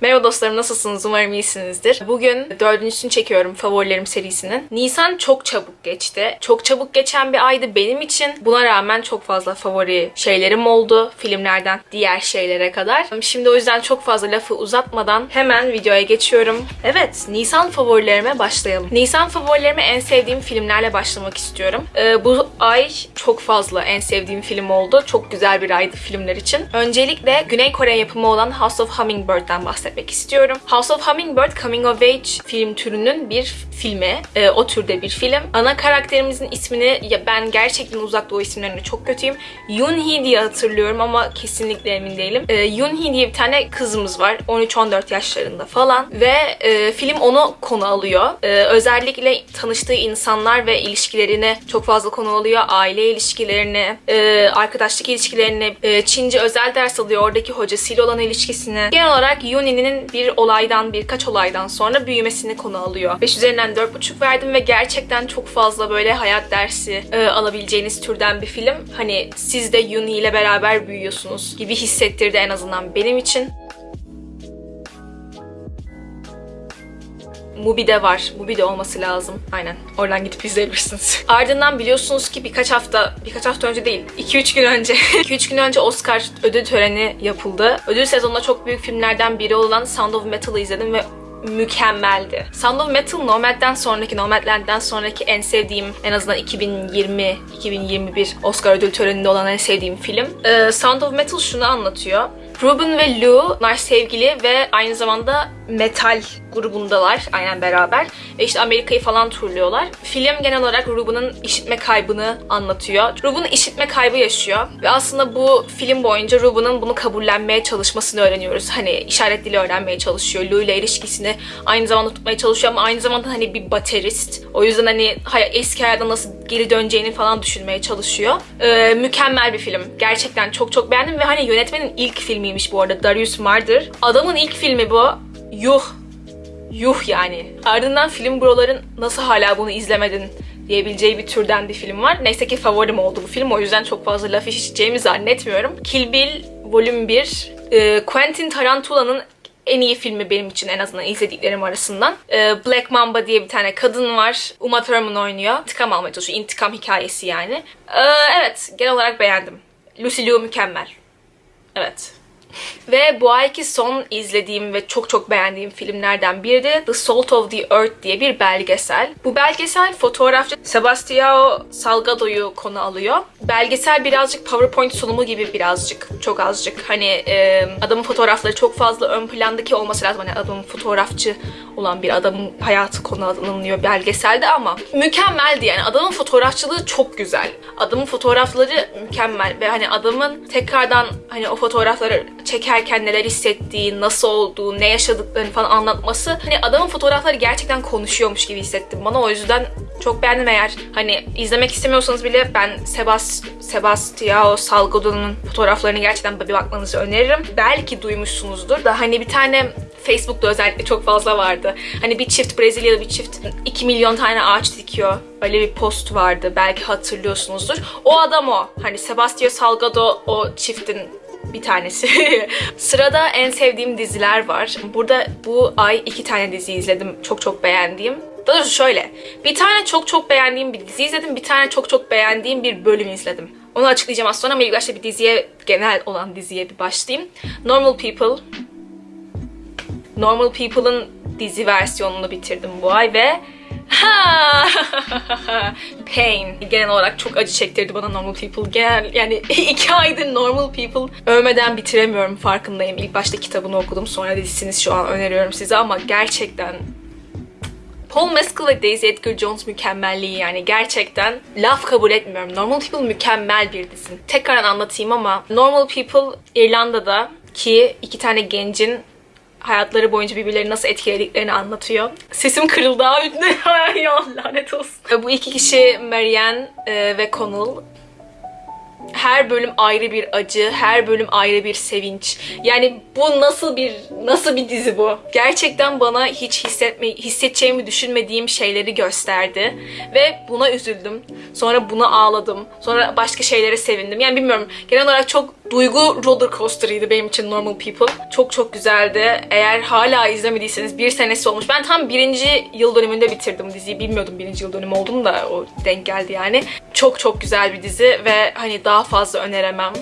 Merhaba dostlarım nasılsınız? Umarım iyisinizdir. Bugün dördüncüsünü çekiyorum favorilerim serisinin. Nisan çok çabuk geçti. Çok çabuk geçen bir aydı benim için. Buna rağmen çok fazla favori şeylerim oldu. Filmlerden diğer şeylere kadar. Şimdi o yüzden çok fazla lafı uzatmadan hemen videoya geçiyorum. Evet, Nisan favorilerime başlayalım. Nisan favorilerime en sevdiğim filmlerle başlamak istiyorum. Ee, bu ay çok fazla en sevdiğim film oldu. Çok güzel bir aydı filmler için. Öncelikle Güney Kore yapımı olan House of Hummingbird'den bahsetmek istiyorum. House of Hummingbird Coming of Age film türünün bir filmi. Ee, o türde bir film. Ana karakterimizin ismini ya ben gerçekten uzak doğu isimlerine çok kötüyüm. Yoon-hee diye hatırlıyorum ama kesinlikle emin değilim. Ee, Yoon-hee diye bir tane kızımız var. 13-14 yaşlarında falan ve e, film onu konu alıyor. Ee, özellikle tanıştığı insanlar ve ilişkilerini çok fazla konu alıyor. Aile ilişkilerini, e, arkadaşlık ilişkilerini, e, Çince özel ders alıyor. Oradaki hocasıyla olan ilişkisini. Genel olarak Yoonhee'nin bir olaydan, birkaç olaydan sonra büyümesini konu alıyor. 5 üzerinden 4.5 verdim ve gerçekten çok fazla böyle hayat dersi e, alabileceğiniz türden bir film. Hani siz de Yoonhee ile beraber büyüyorsunuz gibi hissettirdi en azından benim için. Mubi'de var. Mubi'de olması lazım. Aynen. Oradan gidip izleyebilirsiniz. Ardından biliyorsunuz ki birkaç hafta, birkaç hafta önce değil, 2-3 gün önce, 2-3 gün önce Oscar ödül töreni yapıldı. Ödül sezonunda çok büyük filmlerden biri olan Sound of Metal'ı izledim ve mükemmeldi. Sound of Metal Nomad'den sonraki, Nomadland'den sonraki en sevdiğim, en azından 2020-2021 Oscar ödül töreninde olan en sevdiğim film. Ee, Sound of Metal şunu anlatıyor. Ruben ve Lou, sevgili ve aynı zamanda metal grubundalar aynen beraber. Ve işte Amerika'yı falan turluyorlar. Film genel olarak Ruben'ın işitme kaybını anlatıyor. Ruben işitme kaybı yaşıyor. Ve aslında bu film boyunca Ruben'ın bunu kabullenmeye çalışmasını öğreniyoruz. Hani işaret dili öğrenmeye çalışıyor. Lou ile ilişkisini aynı zamanda tutmaya çalışıyor ama aynı zamanda hani bir baterist. O yüzden hani eski hayata nasıl geri döneceğini falan düşünmeye çalışıyor. Ee, mükemmel bir film. Gerçekten çok çok beğendim ve hani yönetmenin ilk filmiymiş bu arada. Darius Marder. Adamın ilk filmi bu. Yuh Yuh yani. Ardından film broların nasıl hala bunu izlemedin diyebileceği bir türden bir film var. Neyse ki favorim oldu bu film. O yüzden çok fazla laf işiteceğimi zannetmiyorum. Kill Bill Volüm 1. e, Quentin Tarantula'nın en iyi filmi benim için en azından izlediklerim arasından. E, Black Mamba diye bir tane kadın var. Uma Thurman oynuyor. İntikam almaya çalışıyor. İntikam hikayesi yani. E, evet genel olarak beğendim. Lucy Liu mükemmel. Evet. Ve bu ayki son izlediğim ve çok çok beğendiğim filmlerden biri de The Salt of the Earth diye bir belgesel. Bu belgesel fotoğrafçı Sebastião Salgado'yu konu alıyor. Belgesel birazcık PowerPoint sunumu gibi birazcık, çok azıcık. Hani e, adamın fotoğrafları çok fazla ön plandaki olması lazım. Hani adamın fotoğrafçı olan bir adamın hayatı konu alınıyor belgeselde ama mükemmeldi yani. Adamın fotoğrafçılığı çok güzel. Adamın fotoğrafları mükemmel ve hani adamın tekrardan hani o fotoğrafları çekerken neler hissettiği, nasıl olduğu, ne yaşadıklarını falan anlatması. Hani adamın fotoğrafları gerçekten konuşuyormuş gibi hissettim bana. O yüzden çok beğendim eğer hani izlemek istemiyorsanız bile ben Sebas Sebastião Salgado'nun fotoğraflarını gerçekten bir bakmanızı öneririm. Belki duymuşsunuzdur da hani bir tane Facebook'ta özellikle çok fazla vardı. Hani bir çift Brezilyalı bir çift 2 milyon tane ağaç dikiyor. Öyle bir post vardı. Belki hatırlıyorsunuzdur. O adam o. Hani Sebastião Salgado o çiftin bir tanesi. Sırada en sevdiğim diziler var. Burada bu ay iki tane dizi izledim. Çok çok beğendiğim. Daha doğrusu şöyle. Bir tane çok çok beğendiğim bir dizi izledim. Bir tane çok çok beğendiğim bir bölüm izledim. Onu açıklayacağım az sonra ama ilk başta bir diziye, genel olan diziye bir başlayayım. Normal People. Normal People'ın dizi versiyonunu bitirdim bu ay ve Ha! Pain. Genel olarak çok acı çektirdi bana Normal People. Genel yani iki aydır Normal People övmeden bitiremiyorum farkındayım. İlk başta kitabını okudum sonra dizisini şu an öneriyorum size ama gerçekten Paul Mescal ve Daisy Edgar Jones mükemmelliği yani gerçekten laf kabul etmiyorum. Normal People mükemmel bir dizi. Tekrar anlatayım ama Normal People İrlanda'da ki iki tane gencin hayatları boyunca birbirlerini nasıl etkilediklerini anlatıyor. Sesim kırıldı abi. Ya lanet olsun. Bu iki kişi Marianne e, ve Connell her bölüm ayrı bir acı, her bölüm ayrı bir sevinç. Yani bu nasıl bir nasıl bir dizi bu? Gerçekten bana hiç hissetme hissedeceğimi düşünmediğim şeyleri gösterdi ve buna üzüldüm. Sonra buna ağladım. Sonra başka şeylere sevindim. Yani bilmiyorum. Genel olarak çok duygu roller coaster'ıydı benim için Normal People. Çok çok güzeldi. Eğer hala izlemediyseniz bir senesi olmuş. Ben tam birinci yıl dönümünde bitirdim diziyi. Bilmiyordum birinci yıl dönümü olduğunu da o denk geldi yani. Çok çok güzel bir dizi ve hani daha fazla öneremem.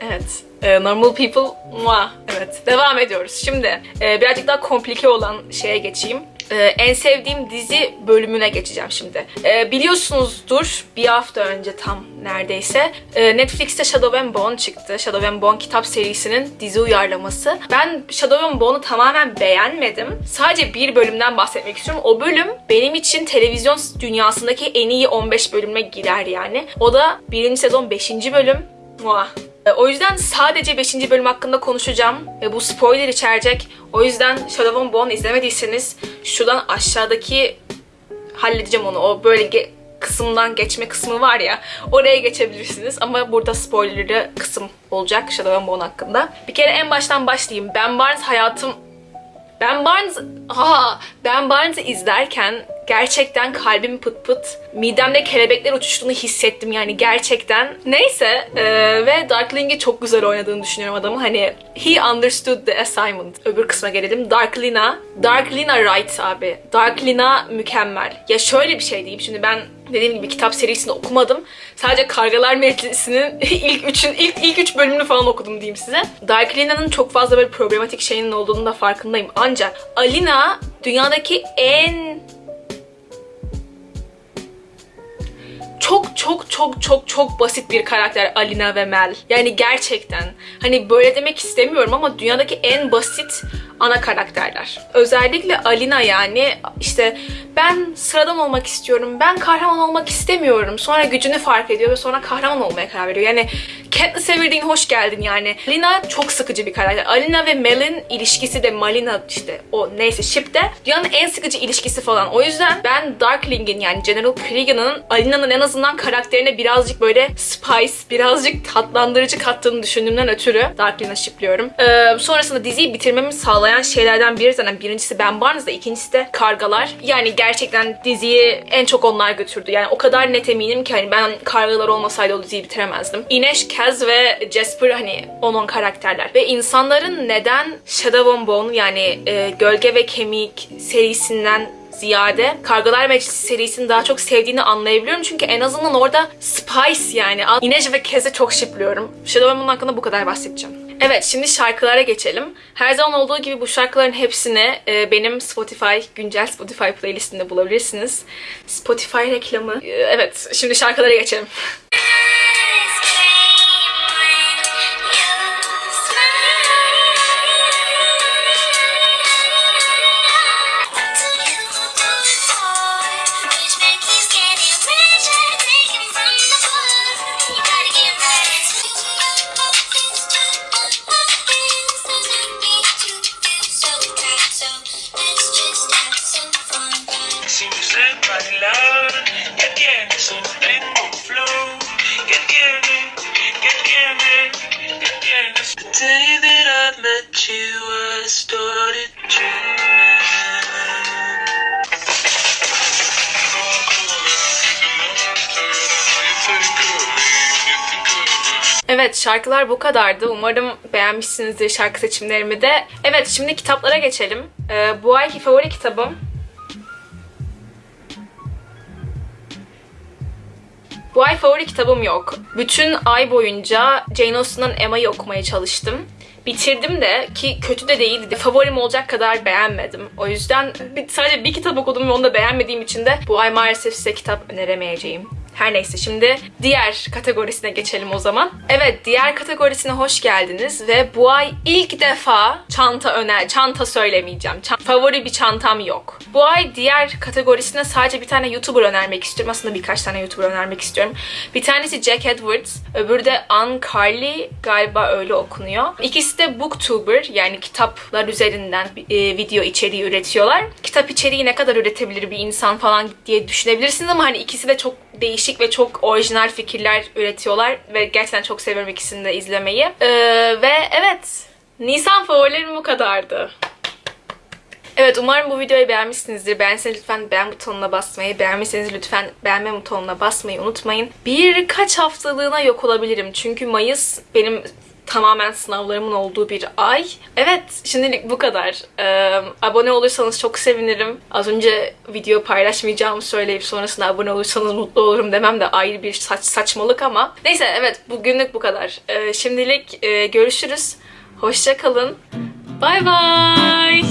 Evet. Ee, Normal People. Mua. Evet. Devam ediyoruz. Şimdi e, birazcık daha komplike olan şeye geçeyim. Ee, en sevdiğim dizi bölümüne geçeceğim şimdi. Ee, biliyorsunuzdur bir hafta önce tam neredeyse e, Netflix'te Shadow and Bone çıktı. Shadow and Bone kitap serisinin dizi uyarlaması. Ben Shadow and Bone'u tamamen beğenmedim. Sadece bir bölümden bahsetmek istiyorum. O bölüm benim için televizyon dünyasındaki en iyi 15 bölüme girer yani. O da birinci sezon 5. bölüm. Muah. E, O yüzden sadece 5. bölüm hakkında konuşacağım ve bu spoiler içerecek. O yüzden Shadow and Bone izlemediyseniz şuradan aşağıdaki halledeceğim onu. O böyle ge- kısımdan geçme kısmı var ya oraya geçebilirsiniz ama burada spoilerlı kısım olacak Shadow and Bone hakkında. Bir kere en baştan başlayayım. Ben Barnes hayatım ben Barnes ha ben Barnes'ı izlerken gerçekten kalbim pıt pıt midemde kelebekler uçuştuğunu hissettim yani gerçekten. Neyse e, ve Darkling'i çok güzel oynadığını düşünüyorum adamın. Hani he understood the assignment. Öbür kısma gelelim. Darklina. Darklina right abi. Darklina mükemmel. Ya şöyle bir şey diyeyim. Şimdi ben dediğim gibi kitap serisini okumadım. Sadece Kargalar Meclisi'nin ilk üçün ilk ilk üç bölümünü falan okudum diyeyim size. Darklina'nın çok fazla böyle problematik şeyinin olduğunu da farkındayım. Ancak Alina dünyadaki en çok çok çok çok çok basit bir karakter Alina ve Mel. Yani gerçekten hani böyle demek istemiyorum ama dünyadaki en basit ana karakterler. Özellikle Alina yani işte ben sıradan olmak istiyorum, ben kahraman olmak istemiyorum. Sonra gücünü fark ediyor ve sonra kahraman olmaya karar veriyor. Yani Katniss Everdeen hoş geldin yani. Alina çok sıkıcı bir karakter. Alina ve Mel'in ilişkisi de Malina işte o neyse ship'te dünyanın en sıkıcı ilişkisi falan. O yüzden ben Darkling'in yani General Cregan'ın Alina'nın en azından karakterine birazcık böyle spice, birazcık tatlandırıcı kattığını düşündüğümden ötürü Darkling'e shipliyorum. Ee, sonrasında diziyi bitirmemi sağlayan şeylerden biri zaten birincisi Ben Barnes'da, ikincisi de Kargalar. Yani gerçekten diziyi en çok onlar götürdü. Yani o kadar net eminim ki hani ben Kargalar olmasaydı o diziyi bitiremezdim. Inesh, Kaz ve Jasper hani onun karakterler. Ve insanların neden Shadow and Bone yani e, Gölge ve Kemik serisinden ziyade Kargalar Meclisi serisini daha çok sevdiğini anlayabiliyorum. Çünkü en azından orada Spice yani. Inej ve Kez'i çok şipliyorum. Shadow Bone hakkında bu kadar bahsedeceğim. Evet şimdi şarkılara geçelim. Her zaman olduğu gibi bu şarkıların hepsini e, benim Spotify, güncel Spotify playlistinde bulabilirsiniz. Spotify reklamı. E, evet şimdi şarkılara geçelim. Evet şarkılar bu kadardı. Umarım beğenmişsinizdir şarkı seçimlerimi de. Evet şimdi kitaplara geçelim. Ee, bu ayki favori kitabım Bu ay favori kitabım yok. Bütün ay boyunca Jane Austen'ın Emma'yı okumaya çalıştım. Bitirdim de ki kötü de değildi. Favorim olacak kadar beğenmedim. O yüzden sadece bir kitap okudum ve onu da beğenmediğim için de bu ay maalesef size kitap öneremeyeceğim. Her neyse şimdi diğer kategorisine geçelim o zaman. Evet diğer kategorisine hoş geldiniz ve bu ay ilk defa çanta öner, çanta söylemeyeceğim. Çan- favori bir çantam yok. Bu ay diğer kategorisine sadece bir tane YouTuber önermek istiyorum. Aslında birkaç tane YouTuber önermek istiyorum. Bir tanesi Jack Edwards, öbürü de Ann Carly galiba öyle okunuyor. İkisi de booktuber yani kitaplar üzerinden e, video içeriği üretiyorlar. Kitap içeriği ne kadar üretebilir bir insan falan diye düşünebilirsiniz ama hani ikisi de çok değişik ve çok orijinal fikirler üretiyorlar ve gerçekten çok seviyorum ikisini de izlemeyi. Ee, ve evet Nisan favorilerim bu kadardı. Evet umarım bu videoyu beğenmişsinizdir. Beğenseniz lütfen beğen butonuna basmayı, beğenmişseniz lütfen beğenme butonuna basmayı unutmayın. Birkaç haftalığına yok olabilirim. Çünkü Mayıs benim tamamen sınavlarımın olduğu bir ay. Evet, şimdilik bu kadar. Ee, abone olursanız çok sevinirim. Az önce video paylaşmayacağımı söyleyip sonrasında abone olursanız mutlu olurum demem de ayrı bir saç saçmalık ama. Neyse evet, bugünlük bu kadar. Ee, şimdilik e, görüşürüz. Hoşça kalın. Bay bay.